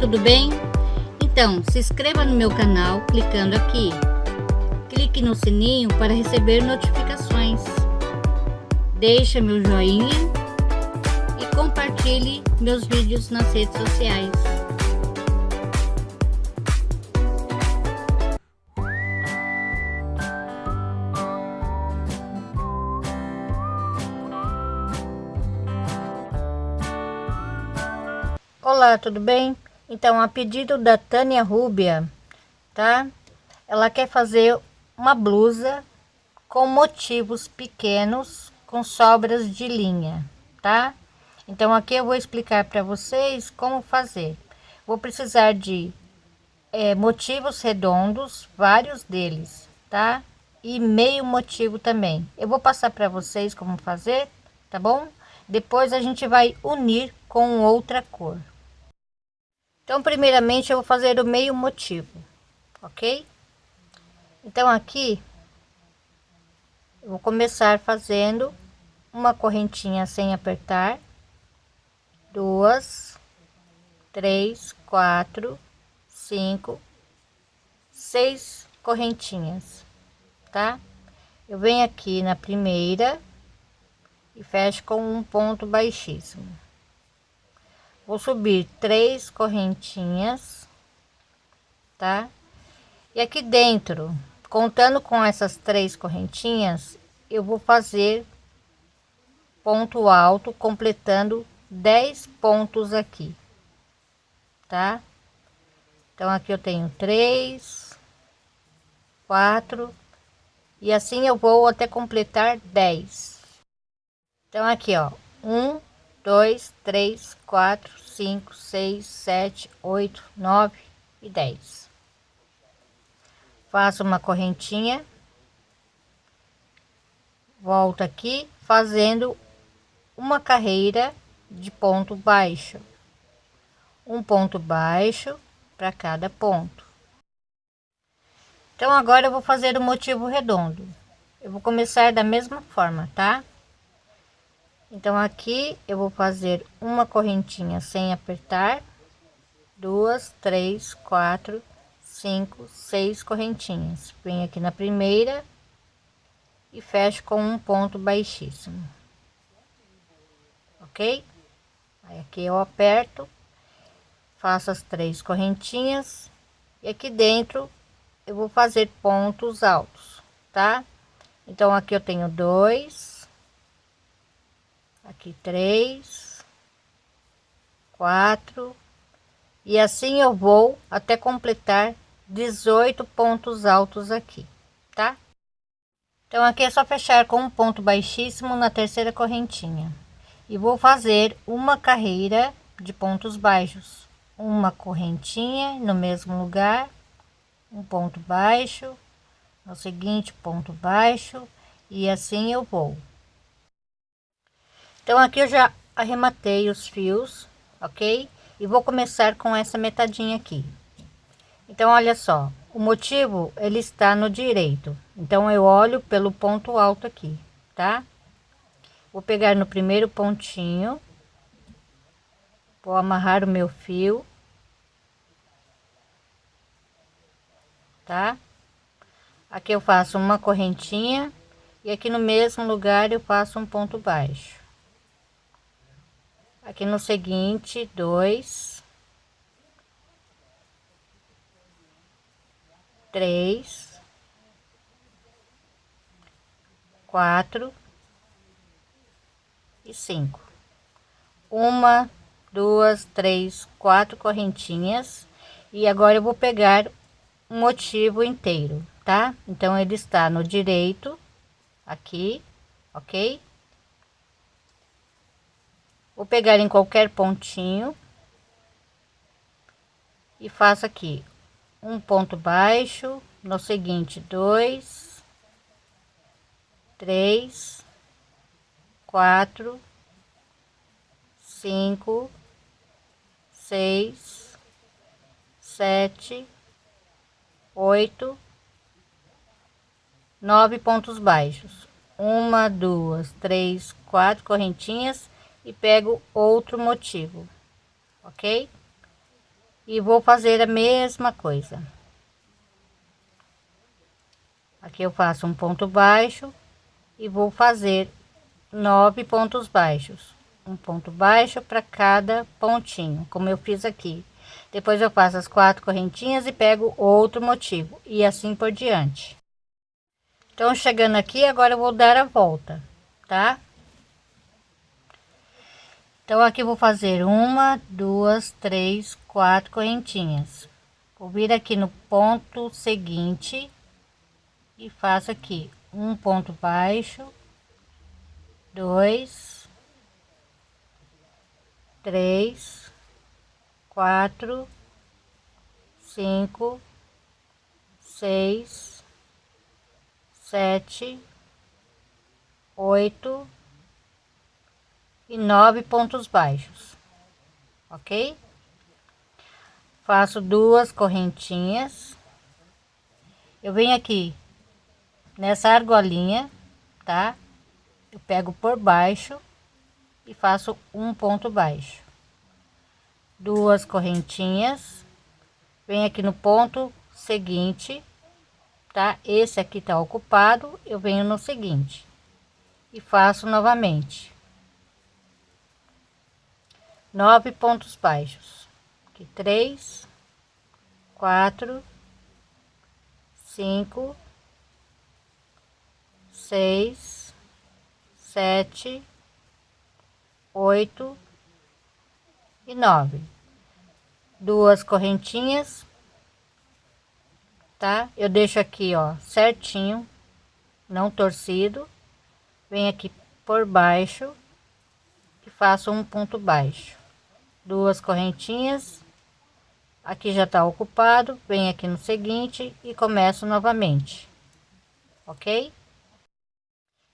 tudo bem? Então, se inscreva no meu canal clicando aqui. Clique no sininho para receber notificações. Deixe meu joinha e compartilhe meus vídeos nas redes sociais. Olá, tudo bem? Então, a pedido da Tânia Rúbia, tá? Ela quer fazer uma blusa com motivos pequenos, com sobras de linha, tá? Então, aqui eu vou explicar para vocês como fazer. Vou precisar de é, motivos redondos, vários deles, tá? E meio motivo também. Eu vou passar para vocês como fazer, tá bom? Depois a gente vai unir com outra cor. Então, primeiramente, eu vou fazer o meio motivo, ok? Então, aqui, eu vou começar fazendo uma correntinha sem apertar, duas, três, quatro, cinco, seis correntinhas, tá? Eu venho aqui na primeira e fecho com um ponto baixíssimo vou subir três correntinhas tá? E aqui dentro contando com essas três correntinhas eu vou fazer ponto alto completando 10 pontos aqui tá? Então aqui eu tenho três quatro e assim eu vou até completar 10 então aqui ó um dois, três, quatro, cinco, seis, sete, oito, nove e dez. Faço uma correntinha, volto aqui fazendo uma carreira de ponto baixo, um ponto baixo para cada ponto. Então agora eu vou fazer o motivo redondo. Eu vou começar da mesma forma, tá? Então aqui eu vou fazer uma correntinha sem apertar. Duas três quatro cinco seis correntinhas. Venho aqui na primeira e fecho com um ponto baixíssimo. Ok? Aí aqui eu aperto faço as três correntinhas. E aqui dentro eu vou fazer pontos altos tá? Então aqui eu tenho dois aqui três, quatro, e assim eu vou até completar 18 pontos altos aqui, tá? Então aqui é só fechar com um ponto baixíssimo na terceira correntinha. E vou fazer uma carreira de pontos baixos, uma correntinha no mesmo lugar, um ponto baixo, no seguinte ponto baixo e assim eu vou então aqui eu já arrematei os fios ok? E vou começar com essa metadinha aqui. Então olha só o motivo ele está no direito. Então eu olho pelo ponto alto aqui tá? Vou pegar no primeiro pontinho vou amarrar o meu fio tá? Aqui eu faço uma correntinha e aqui no mesmo lugar eu faço um ponto baixo aqui no seguinte dois três quatro e cinco. Uma duas três quatro correntinhas. E agora eu vou pegar um motivo inteiro tá? Então ele está no direito aqui ok Vou pegar em qualquer pontinho e faço aqui um ponto baixo, no seguinte dois, três, quatro, cinco, seis, sete, oito, nove pontos baixos. Uma, duas, três, quatro correntinhas e pego outro motivo, ok? e vou fazer a mesma coisa. Aqui eu faço um ponto baixo e vou fazer nove pontos baixos. Um ponto baixo para cada pontinho como eu fiz aqui. Depois eu faço as quatro correntinhas e pego outro motivo e assim por diante. Então chegando aqui agora eu vou dar a volta tá então aqui vou fazer uma duas três quatro correntinhas. Vou vir aqui no ponto seguinte e faço aqui um ponto baixo dois três quatro cinco seis sete oito e nove pontos baixos, ok? Faço duas correntinhas. Eu venho aqui nessa argolinha, tá? Eu pego por baixo e faço um ponto baixo. Duas correntinhas. Venho aqui no ponto seguinte, tá? Esse aqui tá ocupado, eu venho no seguinte e faço novamente nove pontos baixos. Aqui três quatro cinco seis sete oito e nove. Duas correntinhas tá? Eu deixo aqui ó certinho não torcido. Vem aqui por baixo e faço um ponto baixo duas correntinhas. Aqui já está ocupado vem aqui no seguinte e começo novamente ok?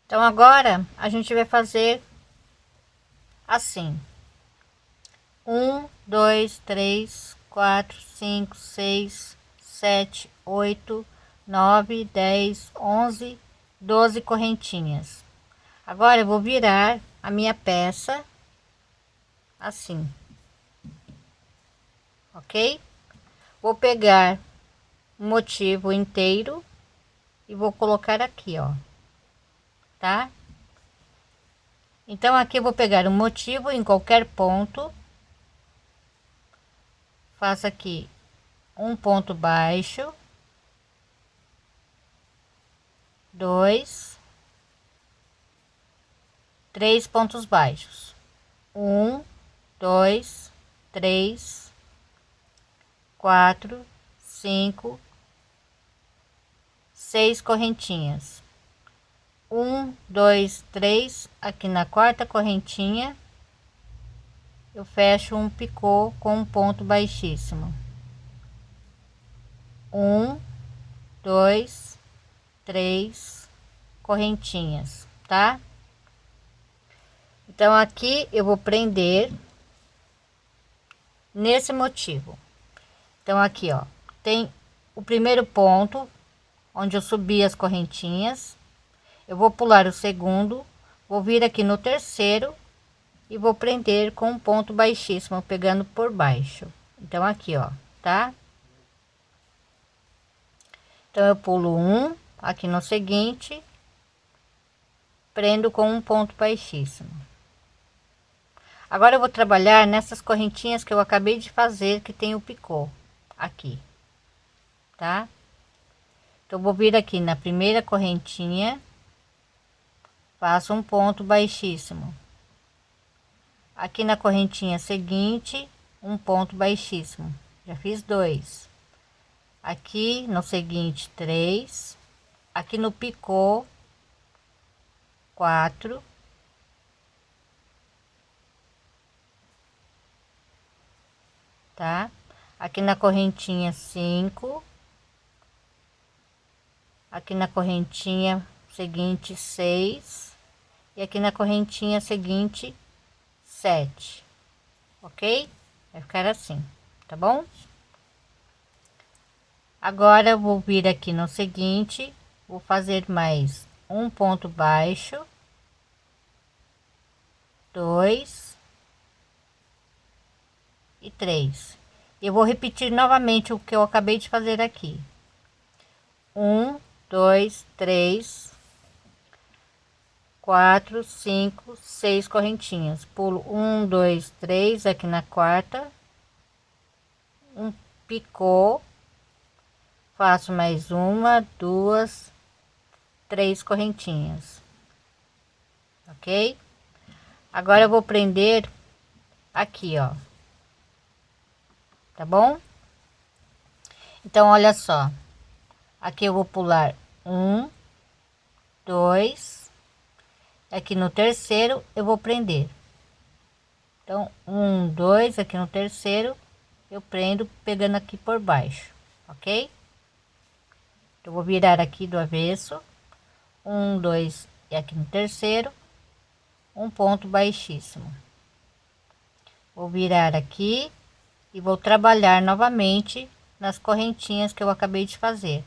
Então agora a gente vai fazer assim. Um dois três quatro cinco seis sete oito nove dez onze doze correntinhas. Agora eu vou virar a minha peça assim ok? Vou pegar o motivo inteiro e vou colocar aqui, ó, tá? Então aqui eu vou pegar o motivo em qualquer ponto, faço aqui um ponto baixo, dois, três pontos baixos, um, dois, três, quatro, cinco, seis correntinhas. Um, dois, três, aqui na quarta correntinha, eu fecho um picô com um ponto baixíssimo. Um, dois, três correntinhas, tá? Então aqui eu vou prender nesse motivo. Então, aqui, ó, tem o primeiro ponto, onde eu subi as correntinhas. Eu vou pular o segundo, vou vir aqui no terceiro e vou prender com um ponto baixíssimo, pegando por baixo. Então, aqui, ó, tá? Então, eu pulo um, aqui no seguinte, prendo com um ponto baixíssimo. Agora eu vou trabalhar nessas correntinhas que eu acabei de fazer, que tem o picô aqui, tá? Então, vou vir aqui na primeira correntinha, faço um ponto baixíssimo. Aqui na correntinha seguinte, um ponto baixíssimo. Já fiz dois. Aqui no seguinte, três. Aqui no picô, quatro. Tá? Aqui na correntinha cinco. Aqui na correntinha seguinte seis. E aqui na correntinha seguinte sete. Ok? Vai ficar assim tá bom? Agora eu vou vir aqui no seguinte vou fazer mais um ponto baixo. Dois. E três eu vou repetir novamente o que eu acabei de fazer aqui. Um dois três quatro cinco seis correntinhas. Pulo um dois três aqui na quarta. Um picô faço mais uma duas três correntinhas. Ok? Agora eu vou prender aqui ó tá bom? Então olha só. Aqui eu vou pular um dois aqui no terceiro eu vou prender. Então um dois aqui no terceiro eu prendo pegando aqui por baixo ok? Eu vou virar aqui do avesso. Um dois e aqui no terceiro um ponto baixíssimo. Vou virar aqui e vou trabalhar novamente nas correntinhas que eu acabei de fazer.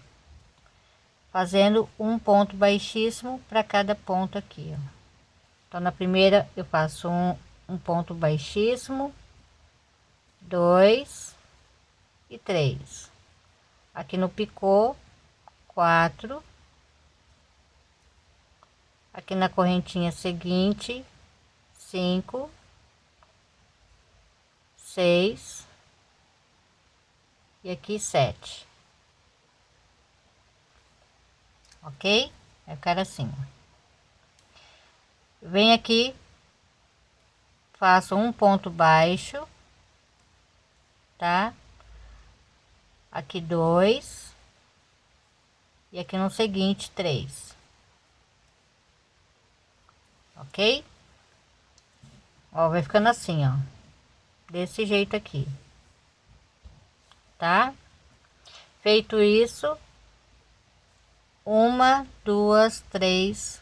Fazendo um ponto baixíssimo para cada ponto aqui ó. então na primeira eu faço um, um ponto baixíssimo dois e três. Aqui no picô quatro. Aqui na correntinha seguinte cinco seis e aqui sete. Ok? Eu quero assim vem aqui faço um ponto baixo tá? Aqui dois. E aqui no seguinte três. Ok? Ó vai ficando assim ó. Desse jeito aqui tá? Feito isso uma duas três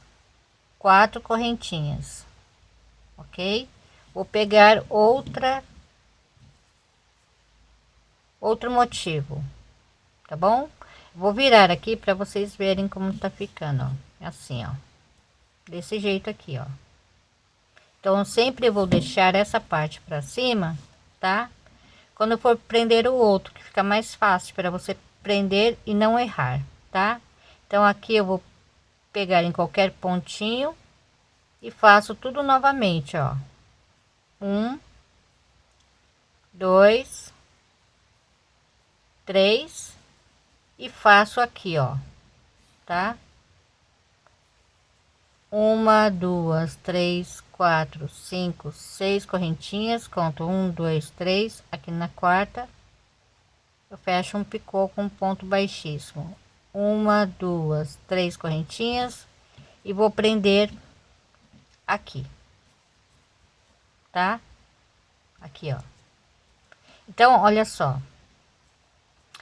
quatro correntinhas ok? Vou pegar outra outro motivo tá bom? Vou virar aqui para vocês verem como tá ficando ó. assim ó. Desse jeito aqui ó. Então sempre vou deixar essa parte para cima tá quando for prender o outro que fica mais fácil para você prender e não errar tá? Então aqui eu vou pegar em qualquer pontinho e faço tudo novamente ó. Um dois três e faço aqui ó tá uma duas três quatro cinco seis correntinhas. Conto um dois três. Aqui na quarta eu fecho um picô com ponto baixíssimo. Uma duas três correntinhas. E vou prender aqui tá? Aqui ó. Então olha só.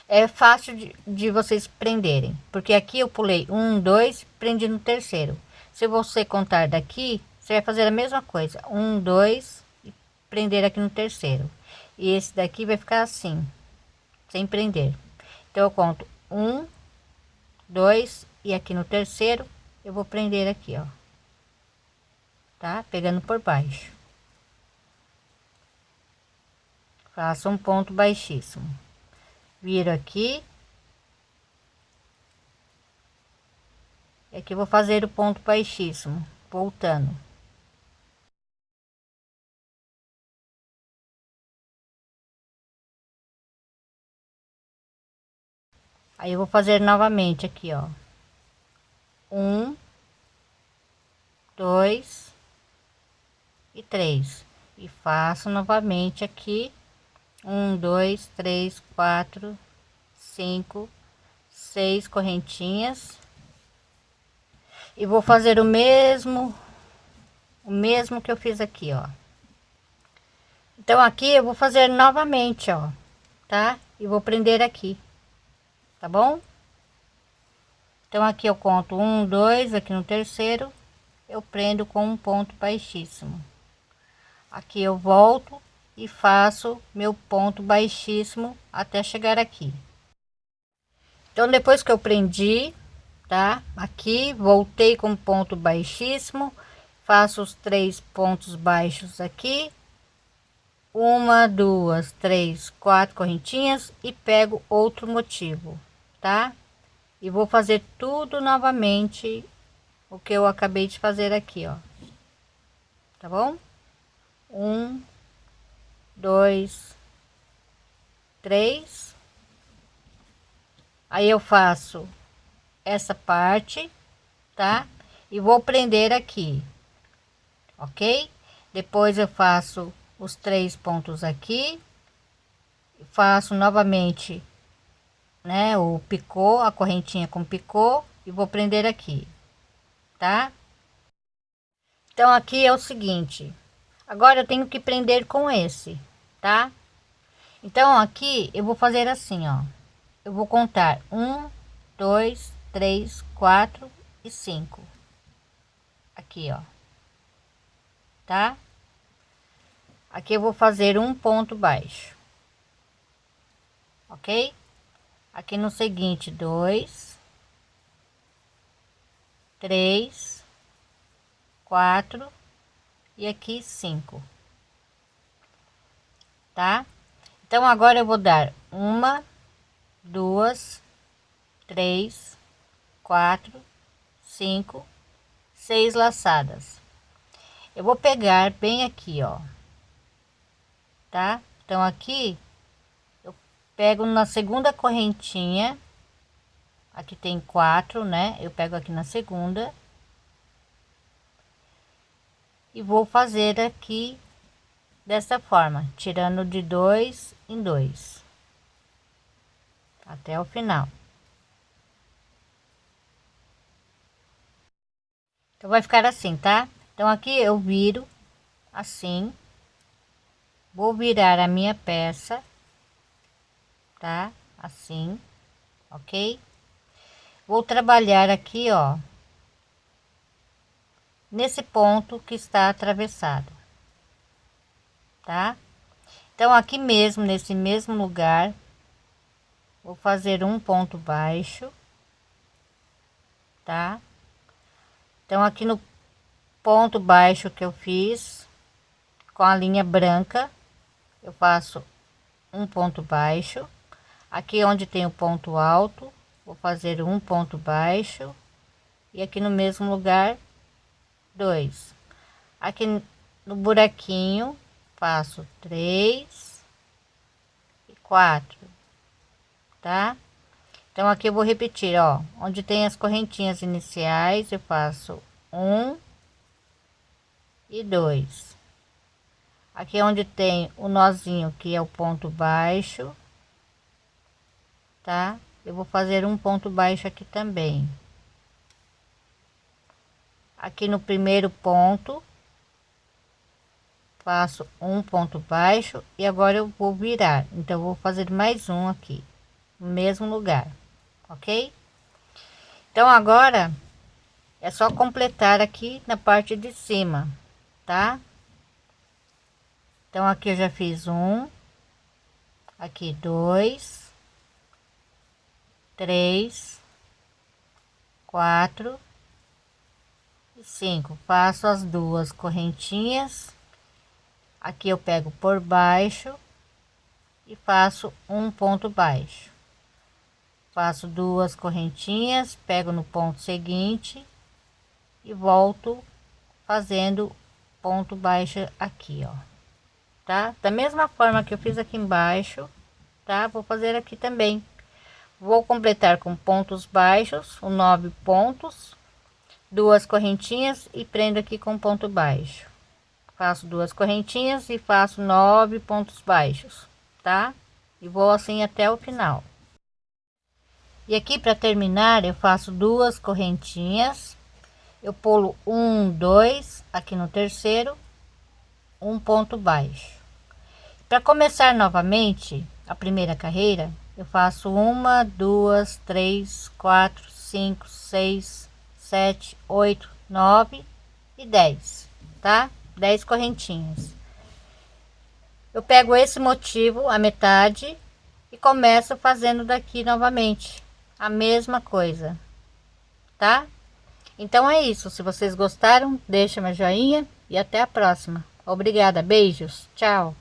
É fácil de, de vocês prenderem porque aqui eu pulei um dois prendi no terceiro se você contar daqui você vai fazer a mesma coisa. Um dois e prender aqui no terceiro. E esse daqui vai ficar assim sem prender. Então eu conto um dois e aqui no terceiro eu vou prender aqui ó. Tá? Pegando por baixo. Faço um ponto baixíssimo. Viro aqui e aqui vou fazer o ponto baixíssimo voltando. Aí eu vou fazer novamente aqui ó. Um dois e três. E faço novamente aqui. Um dois três quatro cinco seis correntinhas e vou fazer o mesmo o mesmo que eu fiz aqui ó. Então aqui eu vou fazer novamente ó tá? E vou prender aqui tá bom? Então aqui eu conto um dois aqui no terceiro eu prendo com um ponto baixíssimo. Aqui eu volto e faço meu ponto baixíssimo até chegar aqui. Então depois que eu prendi tá? Aqui voltei com ponto baixíssimo. Faço os três pontos baixos aqui. Uma duas três quatro correntinhas e pego outro motivo tá? E vou fazer tudo novamente o que eu acabei de fazer aqui ó. Tá bom? Um dois três. Aí eu faço essa parte tá? E vou prender aqui ok? Depois eu faço os três pontos aqui faço novamente né o picô a correntinha com picô e vou prender aqui tá? Então aqui é o seguinte agora eu tenho que prender com esse tá? Então aqui eu vou fazer assim ó eu vou contar um dois três quatro e cinco. Aqui ó. Tá? Aqui eu vou fazer um ponto baixo. Ok? Aqui no seguinte dois três quatro e aqui cinco. Tá? Então agora eu vou dar uma duas três quatro cinco seis laçadas. Eu vou pegar bem aqui ó. Tá? Então aqui eu pego na segunda correntinha. Aqui tem quatro né? Eu pego aqui na segunda. E vou fazer aqui dessa forma tirando de dois em dois. Até o final então vai ficar assim tá? Então aqui eu viro assim. Vou virar a minha peça tá? Assim ok? Vou trabalhar aqui ó nesse ponto que está atravessado tá? Então aqui mesmo nesse mesmo lugar vou fazer um ponto baixo tá então aqui no ponto baixo que eu fiz com a linha branca eu faço um ponto baixo. Aqui onde tem o ponto alto vou fazer um ponto baixo. E aqui no mesmo lugar dois. Aqui no buraquinho faço três e quatro tá então aqui eu vou repetir ó. Onde tem as correntinhas iniciais eu faço um e dois. Aqui é onde tem o nozinho que é o ponto baixo tá? Eu vou fazer um ponto baixo aqui também. Aqui no primeiro ponto faço um ponto baixo e agora eu vou virar. Então vou fazer mais um aqui no mesmo lugar ok? Então agora é só completar aqui na parte de cima tá? Então aqui eu já fiz um aqui dois três quatro e cinco. Faço as duas correntinhas. Aqui eu pego por baixo e faço um ponto baixo faço duas correntinhas pego no ponto seguinte e volto fazendo ponto baixo aqui ó tá? Da mesma forma que eu fiz aqui embaixo tá? Vou fazer aqui também. Vou completar com pontos baixos o nove pontos duas correntinhas e prendo aqui com ponto baixo. Faço duas correntinhas e faço nove pontos baixos tá? E vou assim até o final e aqui para terminar eu faço duas correntinhas eu pulo um dois aqui no terceiro um ponto baixo. Para começar novamente a primeira carreira, eu faço uma, duas, três, quatro, cinco, seis, sete, oito, nove e dez, tá? Dez correntinhas. Eu pego esse motivo, a metade, e começo fazendo daqui novamente a mesma coisa, tá? Então é isso. Se vocês gostaram, deixa meu joinha e até a próxima. Obrigada, beijos, tchau.